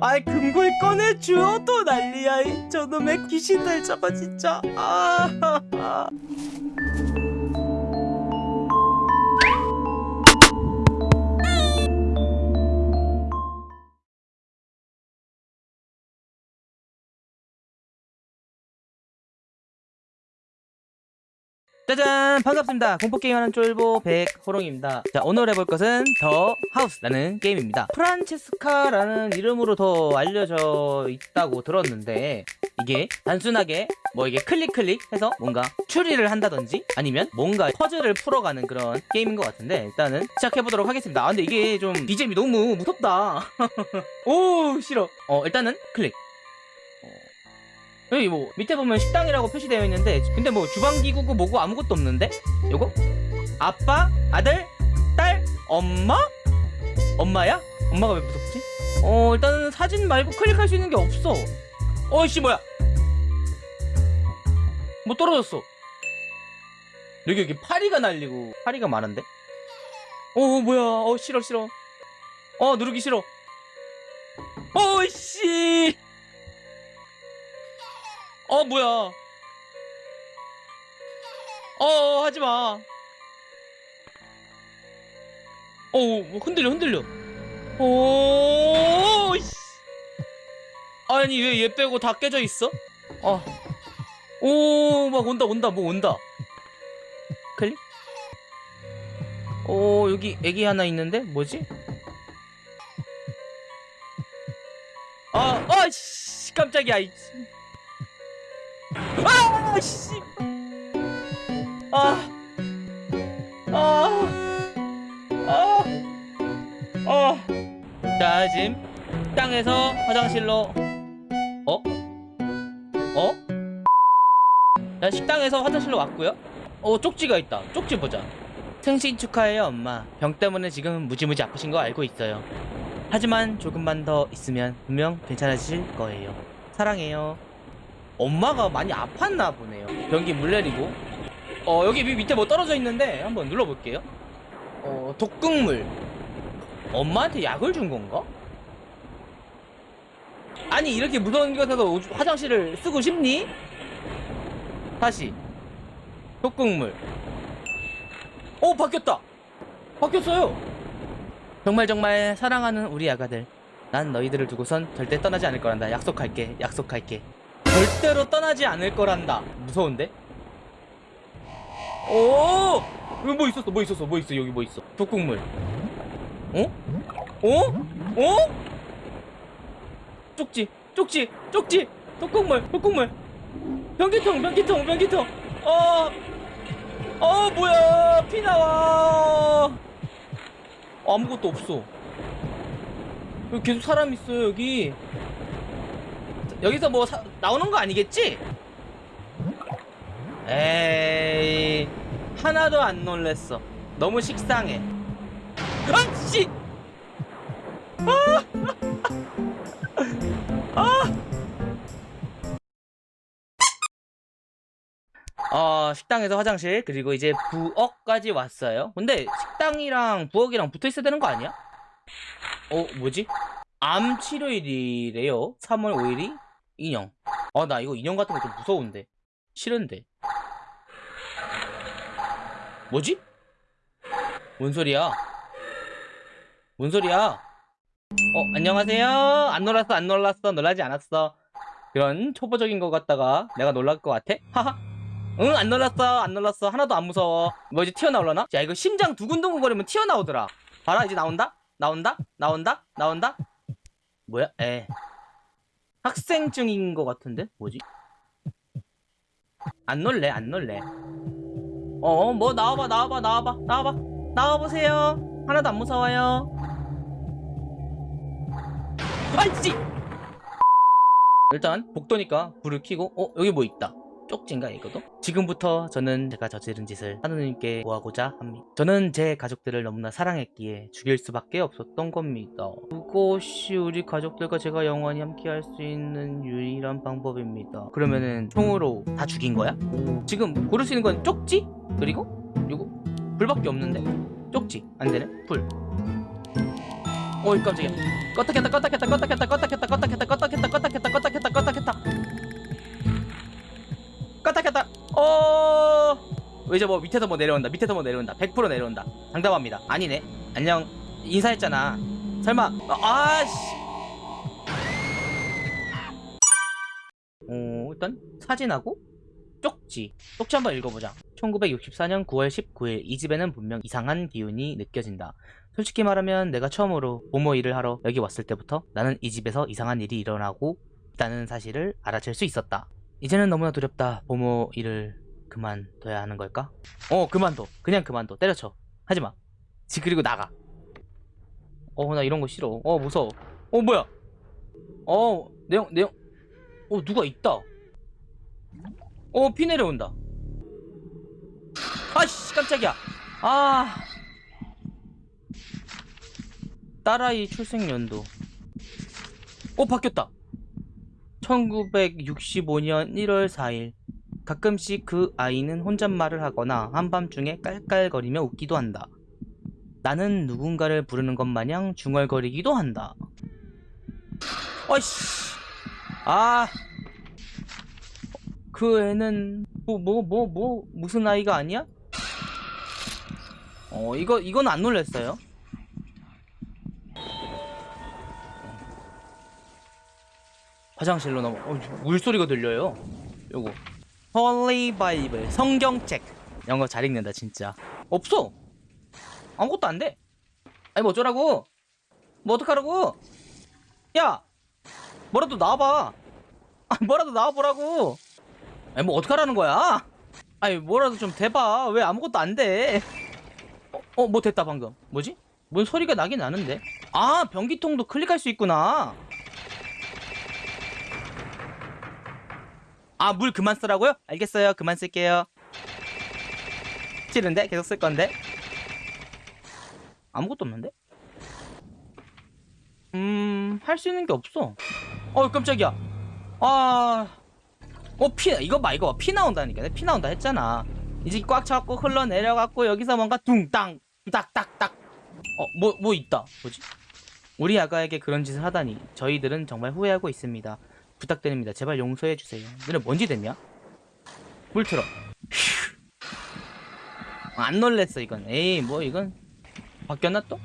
아이 금고에 꺼내 주어도 난리야. 이 저놈의 귀신들 저거 진짜. 아 짜잔! 반갑습니다. 공포게임하는 쫄보 백호롱입니다. 자 오늘 해볼 것은 더 하우스라는 게임입니다. 프란체스카라는 이름으로 더 알려져 있다고 들었는데 이게 단순하게 뭐 이게 클릭 클릭 해서 뭔가 추리를 한다든지 아니면 뭔가 퍼즐을 풀어가는 그런 게임인 것 같은데 일단은 시작해보도록 하겠습니다. 아 근데 이게 좀 BGM이 너무 무섭다. 오 싫어. 어 일단은 클릭 여기 뭐 밑에 보면 식당이라고 표시되어 있는데 근데 뭐 주방기구고 뭐고 아무것도 없는데? 요거? 아빠? 아들? 딸? 엄마? 엄마야? 엄마가 왜 무섭지? 어 일단은 사진 말고 클릭할 수 있는 게 없어 어이씨 뭐야 뭐 떨어졌어 여기 여기 파리가 날리고 파리가 많은데? 어 뭐야 어 싫어 싫어 어 누르기 싫어 어이씨 어 뭐야? 어 하지마. 어뭐 흔들려 흔들려. 오 씨. 아니 왜 얘 빼고 다 깨져 있어? 어 오막 온다 온다 뭐 온다. 클릭. 오 여기 애기 하나 있는데? 뭐지? 아, 아씨 깜짝이야 이 아, 씨. 아. 아. 아. 아. 자, 지금 식당에서 화장실로 어? 어? 자, 식당에서 화장실로 왔고요. 어, 쪽지가 있다. 쪽지 보자. 생신 축하해요, 엄마. 병 때문에 지금 무지무지 아프신 거 알고 있어요. 하지만 조금만 더 있으면 분명 괜찮아지실 거예요. 사랑해요. 엄마가 많이 아팠나 보네요. 변기 물 내리고. 어 여기 밑에 뭐 떨어져 있는데 한번 눌러볼게요. 어 독극물. 엄마한테 약을 준 건가? 아니 이렇게 무서운 곳에서 화장실을 쓰고 싶니? 다시. 독극물. 오 바뀌었다. 바뀌었어요. 정말 정말 사랑하는 우리 아가들. 난 너희들을 두고선 절대 떠나지 않을 거란다. 약속할게. 약속할게 절대로 떠나지 않을 거란다. 무서운데? 오! 여기 뭐 있었어? 뭐 있었어? 뭐 있어? 여기 뭐 있어? 독국물. 어? 어? 어? 쪽지 쪽지 쪽지! 독국물 독국물! 변기통 변기통 변기통! 어! 어 뭐야! 피 나와! 아무것도 없어. 여기 계속 사람 있어 여기 여기서 뭐 사, 나오는 거 아니겠지? 에이 하나도 안 놀랬어 너무 식상해 아씨 아! 아! 어, 식당에서 화장실 그리고 이제 부엌까지 왔어요 근데 식당이랑 부엌이랑 붙어 있어야 되는 거 아니야? 어 뭐지? 암 치료일이래요 3월 5일이 인형 아 나 이거 인형 같은 거 좀 무서운데 싫은데 뭐지? 뭔 소리야? 뭔 소리야? 어 안녕하세요 안 놀랐어 안 놀랐어 놀라지 않았어 그런 초보적인 것 같다가 내가 놀랄 것 같아? 하하 응 안 놀랐어 안 놀랐어 하나도 안 무서워 뭐 이제 튀어나올라나? 야 이거 심장 두근두근 거리면 튀어나오더라 봐라 이제 나온다? 나온다? 나온다? 나온다? 뭐야? 에 학생 증인 것 같은데? 뭐지? 안 놀래 안 놀래. 어 뭐 나와봐 나와봐 나와봐 나와봐. 나와보세요. 하나도 안 무서워요. 아이씨! 일단 복도니까 불을 켜고 어 여기 뭐 있다 쪽지인가 이거도? 지금부터 저는 제가 저지른 짓을 하느님께 구하고자 합니다. 저는 제 가족들을 너무나 사랑했기에 죽일 수밖에 없었던 겁니다. 그것이 우리 가족들과 제가 영원히 함께할 수 있는 유일한 방법입니다. 그러면은 총으로 다 죽인 거야? 지금 고를 수 있는 건 쪽지? 그리고 이거 불밖에 없는데? 쪽지 안 되네? 불 어이 깜짝이야 껐다 켰다 껐다 켰다 껐다 켰다 껐다 켰다 껐다 켰다 껐다 켰다 껐다 켰다 이제 뭐 밑에서 뭐 내려온다 밑에서 뭐 내려온다 100% 내려온다. 장담합니다. 아니네. 안녕. 인사했잖아. 설마. 어, 아씨. 어 일단 사진하고 쪽지. 쪽지 한번 읽어보자. 1964년 9월 19일 이 집에는 분명 이상한 기운이 느껴진다. 솔직히 말하면 내가 처음으로 보모 일을 하러 여기 왔을 때부터 나는 이 집에서 이상한 일이 일어나고 있다는 사실을 알아챌 수 있었다. 이제는 너무나 두렵다. 보모 일을 그만둬야 하는 걸까? 어 그만둬. 그냥 그만둬. 때려쳐. 하지마. 지 그리고 나가. 어 나 이런 거 싫어. 어 무서워. 어 뭐야? 어 내용 내용. 어 누가 있다. 어 피 내려온다. 아씨 깜짝이야. 아. 딸아이 출생 연도. 어, 바뀌었다. 1965년 1월 4일. 가끔씩 그 아이는 혼잣말을 하거나 한밤중에 깔깔거리며 웃기도 한다. 나는 누군가를 부르는 것 마냥 중얼거리기도 한다. 어이씨. 아. 그 애는 뭐 뭐 뭐뭐 무슨 아이가 아니야? 어 이거 이건 안 놀랬어요. 화장실로 넘어 어, 물소리가 들려요 요거 Holy Bible 성경책. 거잘 읽는다 진짜. 없어. 아무것도 안 돼. 아니 뭐 어쩌라고? 뭐 어떡하라고? 야 뭐라도 나와봐. 아 뭐라도 나와보라고. 아니 뭐 어떡하라는 거야? 아니 뭐라도 좀 대봐. 왜 아무것도 안돼? 어, 어, 뭐 됐다 방금. 뭐지? 뭔 소리가 나긴 나는데? 아 변기통도 클릭할 수 있구나 아, 물 그만 쓰라고요? 알겠어요. 그만 쓸게요. 싫은데? 계속 쓸 건데? 아무것도 없는데? 음, 할 수 있는 게 없어. 어, 깜짝이야. 아, 어, 피, 이거 봐, 이거 봐. 피 나온다니까. 피 나온다 했잖아. 이제 꽉 차갖고 흘러내려갖고 여기서 뭔가 둥땅, 딱딱딱. 어, 뭐, 뭐 있다. 뭐지? 우리 아가에게 그런 짓을 하다니 저희들은 정말 후회하고 있습니다. 부탁드립니다. 제발 용서해 주세요. 너네 뭔지 됐냐? 물 틀어. 휴. 안 놀랬어 이건. 에이 뭐 이건 바뀌었나 또?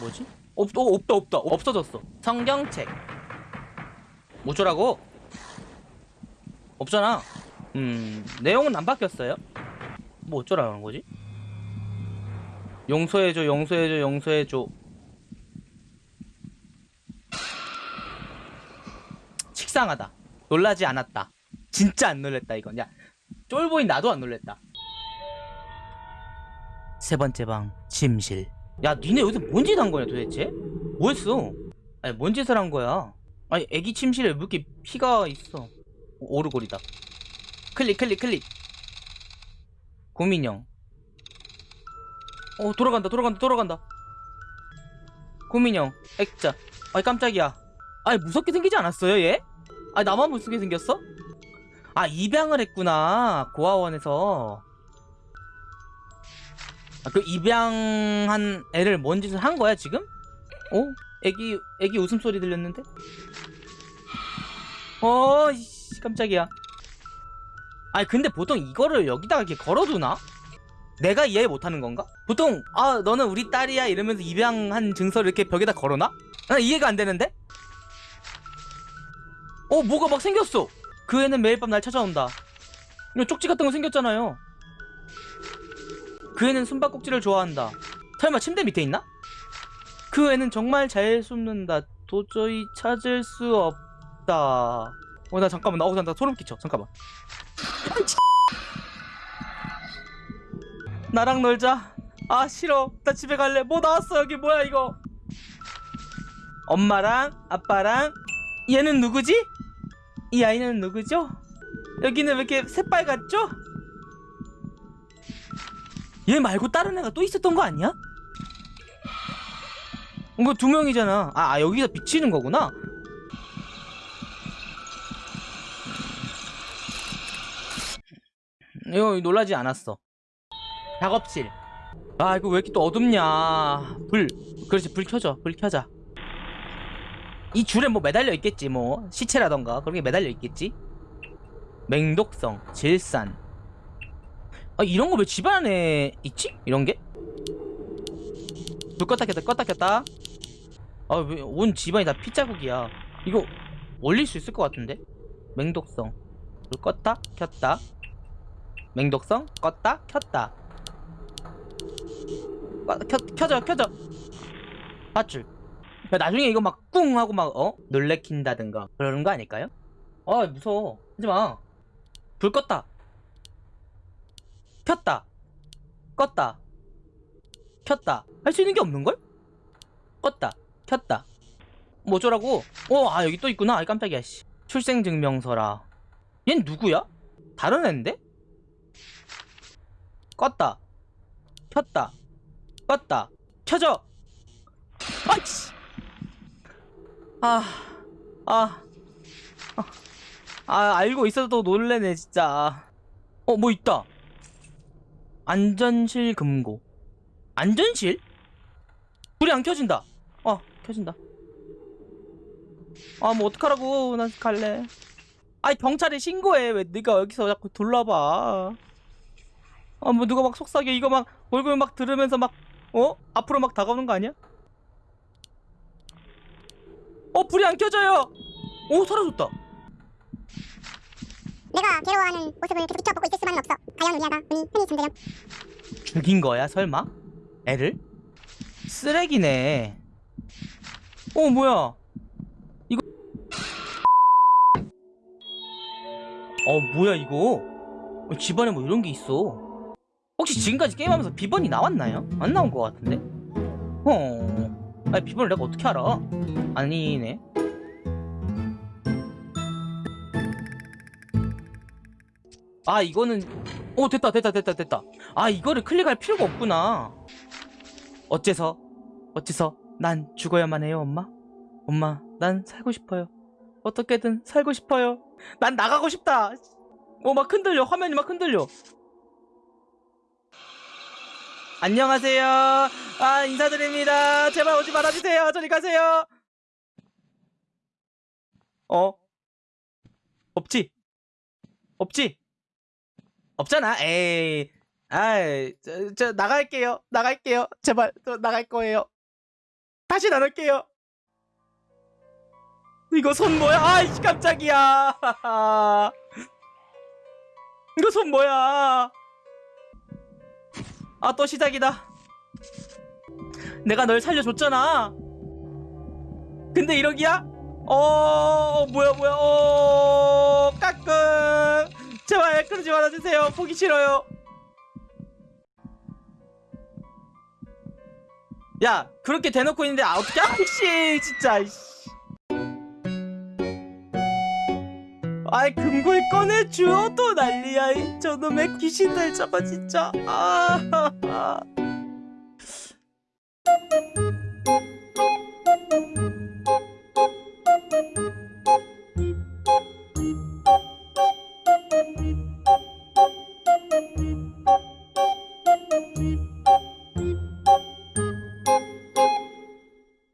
뭐지? 없, 어, 없다 없다 없어졌어. 성경책. 뭐 어쩌라고? 없잖아. 음 내용은 안 바뀌었어요. 뭐 어쩌라는 거지? 용서해줘 용서해줘 용서해줘 식상하다. 놀라지 않았다. 진짜 안 놀랬다 이건. 야 쫄보인 나도 안 놀랬다. 세 번째 방 침실. 야 니네 여기서 뭔 짓 한 거냐 도대체? 뭐했어? 아니 뭔 짓을 한 거야? 아니 애기 침실에 왜 이렇게 피가 있어? 오, 오르골이다. 클릭 클릭 클릭. 고민형. 어 돌아간다 돌아간다 돌아간다. 고민형 액자. 아이 깜짝이야. 아니 무섭게 생기지 않았어요 얘? 아 나만 무섭게 생겼어? 아 입양을 했구나 고아원에서 아, 그 입양한 애를 뭔 짓을 한 거야 지금? 어? 애기 애기 웃음소리 들렸는데? 어 이씨 깜짝이야 아니 근데 보통 이거를 여기다가 이렇게 걸어두나? 내가 이해 못하는 건가? 보통 아 너는 우리 딸이야 이러면서 입양한 증서를 이렇게 벽에다 걸어놔? 나 이해가 안 되는데? 어 뭐가 막 생겼어. 그 애는 매일 밤 날 찾아온다. 이거 쪽지 같은 거 생겼잖아요. 그 애는 숨바꼭질을 좋아한다. 설마 침대 밑에 있나? 그 애는 정말 잘 숨는다. 도저히 찾을 수 없다. 어 나 잠깐만. 나오고 나 소름 끼쳐. 잠깐만. 나랑 놀자. 아 싫어. 나 집에 갈래. 뭐 나왔어? 여기 뭐야 이거? 엄마랑 아빠랑? 얘는 누구지? 이 아이는 누구죠? 여기는 왜 이렇게 새빨갛죠? 얘 말고 다른 애가 또 있었던 거 아니야? 이거 두 명이잖아. 아, 아 여기서 비치는 거구나. 이거 놀라지 않았어. 작업실. 아 이거 왜 이렇게 또 어둡냐. 불. 그렇지 불 켜줘. 불 켜자 이 줄에 뭐 매달려 있겠지 뭐. 시체라던가 그런 게 매달려 있겠지? 맹독성 질산. 아 이런 거 왜 집안에 있지? 이런 게 불 껐다 켰다 껐다 켰다. 아왜 온 집안이 다 피자국이야. 이거 올릴 수 있을 것 같은데? 맹독성. 불 껐다 켰다. 맹독성 껐다 켰다. 아, 켜, 켜져 켜져. 밧줄. 야, 나중에 이거 막 꿍 하고 막 어? 놀래킨다든가 그러는 거 아닐까요? 아 무서워. 하지마. 불 껐다. 켰다. 껐다. 켰다. 할 수 있는 게 없는걸? 껐다. 켰다. 뭐 어쩌라고? 어아 여기 또 있구나. 아이 깜짝이야 씨. 출생증명서라. 얜 누구야? 다른 앤데? 껐다. 켰다. 껐다. 켜져. 아이씨 아, 아, 아, 아, 알고 있어도 놀래네, 진짜. 어, 뭐 있다. 안전실 금고. 안전실? 불이 안 켜진다. 어, 켜진다. 아, 뭐 어떡하라고. 난 갈래. 아이, 경찰에 신고해. 왜 네가 여기서 자꾸 둘러봐. 아, 뭐 누가 막 속삭여. 이거 막 얼굴 막 들으면서 막, 어? 앞으로 막 다가오는 거 아니야? 어 불이 안 켜져요 오 사라졌다 내가 괴로워하는 모습을 계속 지켜보고 있을 수만은 없어. 가연 의미하다. 은희 흔히 잠들렴. 죽인 거야 설마? 애를? 쓰레기네 어 뭐야 이거 어 뭐야 이거 어, 집안에 뭐 이런 게 있어 혹시 지금까지 게임하면서 비번이 나왔나요? 안 나온 것 같은데? 어 아니 비번을 내가 어떻게 알아? 아니네. 아 이거는 오 됐다 됐다 됐다 됐다. 아 이거를 클릭할 필요가 없구나. 어째서? 어째서? 난 죽어야만 해요 엄마. 엄마 난 살고 싶어요. 어떻게든 살고 싶어요. 난 나가고 싶다. 어막 흔들려. 화면이 막 흔들려 안녕하세요 아 인사드립니다 제발 오지 말아주세요 저리 가세요 어 없지 없지 없잖아. 에이. 아이, 저, 저 나갈게요. 나갈게요. 제발 저 나갈 거예요. 다시 나눌게요. 이거 손 뭐야? 아이 깜짝이야. 이거 손 뭐야? 아 또 시작이다. 내가 널 살려줬잖아. 근데 이러기야? 어 뭐야 뭐야 어 까꿍 제발 그러지 말아주세요 보기 싫어요 야 그렇게 대놓고 있는데 아 어떻게 아씨 진짜 아이 금고에 또 난리야. 이 저놈의 귀신들 저거 진짜. 아